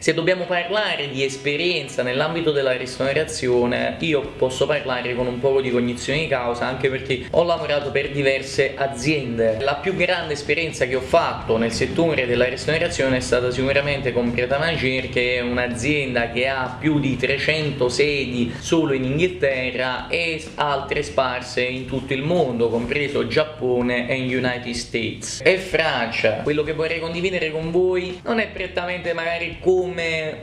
Se dobbiamo parlare di esperienza nell'ambito della ristorazione, io posso parlare con un po' di cognizione di causa anche perché ho lavorato per diverse aziende. La più grande esperienza che ho fatto nel settore della ristorazione è stata sicuramente con Pieta Magier che è un'azienda che ha più di 300 sedi solo in Inghilterra e altre sparse in tutto il mondo, compreso Giappone e United States. E Francia, quello che vorrei condividere con voi non è prettamente magari come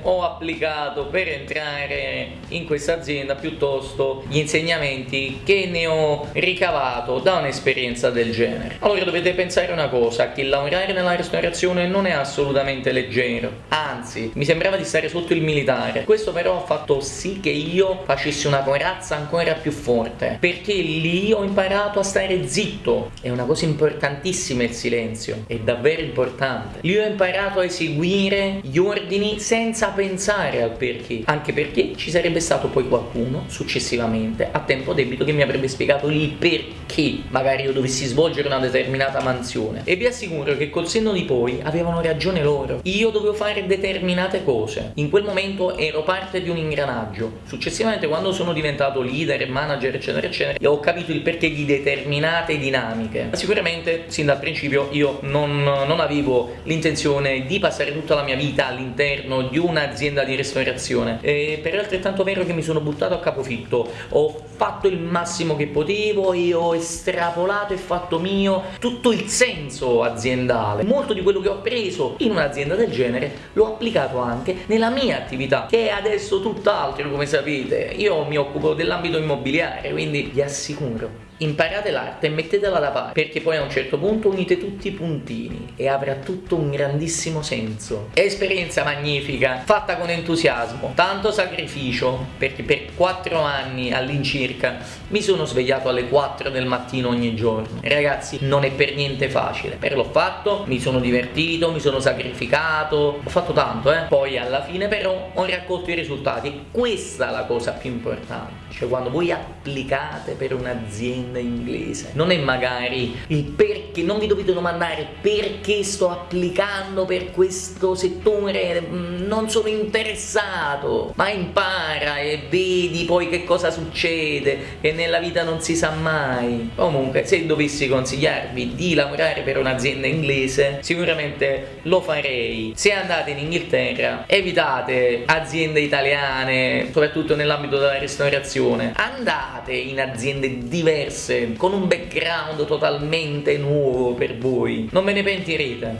ho applicato per entrare in questa azienda, piuttosto gli insegnamenti che ne ho ricavato da un'esperienza del genere. Allora dovete pensare una cosa, che lavorare nella ristorazione non è assolutamente leggero, anzi mi sembrava di stare sotto il militare. Questo però ha fatto sì che io facessi una corazza ancora più forte, perché lì ho imparato a stare zitto. È una cosa importantissima il silenzio, è davvero importante. Lì ho imparato a eseguire gli ordini senza pensare al perché, anche perché ci sarebbe stato poi qualcuno successivamente a tempo debito che mi avrebbe spiegato il perché magari io dovessi svolgere una determinata mansione. E vi assicuro che col senno di poi avevano ragione loro. Io dovevo fare determinate cose. In quel momento ero parte di un ingranaggio. Successivamente quando sono diventato leader, manager eccetera eccetera ho capito il perché di determinate dinamiche. Sicuramente sin dal principio io non, non avevo l'intenzione di passare tutta la mia vita all'interno di un'azienda di ristorazione e per altrettanto vero che mi sono buttato a capofitto. Ho fatto il massimo che potevo e ho estrapolato e fatto mio tutto il senso aziendale. Molto di quello che ho appreso in un'azienda del genere l'ho applicato anche nella mia attività, che è adesso tutt'altro come sapete. Io mi occupo dell'ambito immobiliare, quindi vi assicuro imparate l'arte e mettetela da parte perché poi a un certo punto unite tutti i puntini e avrà tutto un grandissimo senso. Esperienza magnifica fatta con entusiasmo tanto sacrificio perché per 4 anni all'incirca mi sono svegliato alle 4 del mattino ogni giorno. Ragazzi non è per niente facile. Per l'ho fatto mi sono divertito mi sono sacrificato ho fatto tanto eh. Poi alla fine però ho raccolto i risultati. Questa è la cosa più importante. Cioè quando voi applicate per un'azienda azienda inglese. Non è magari il perché non vi dovete domandare perché sto applicando per questo settore mm, non sono interessato. Ma impara e vedi poi che cosa succede che nella vita non si sa mai. Comunque se dovessi consigliarvi di lavorare per un'azienda inglese sicuramente lo farei. Se andate in Inghilterra evitate aziende italiane soprattutto nell'ambito della ristorazione. Andate in aziende diverse con un background totalmente nuovo per voi. Non ve ne pentirete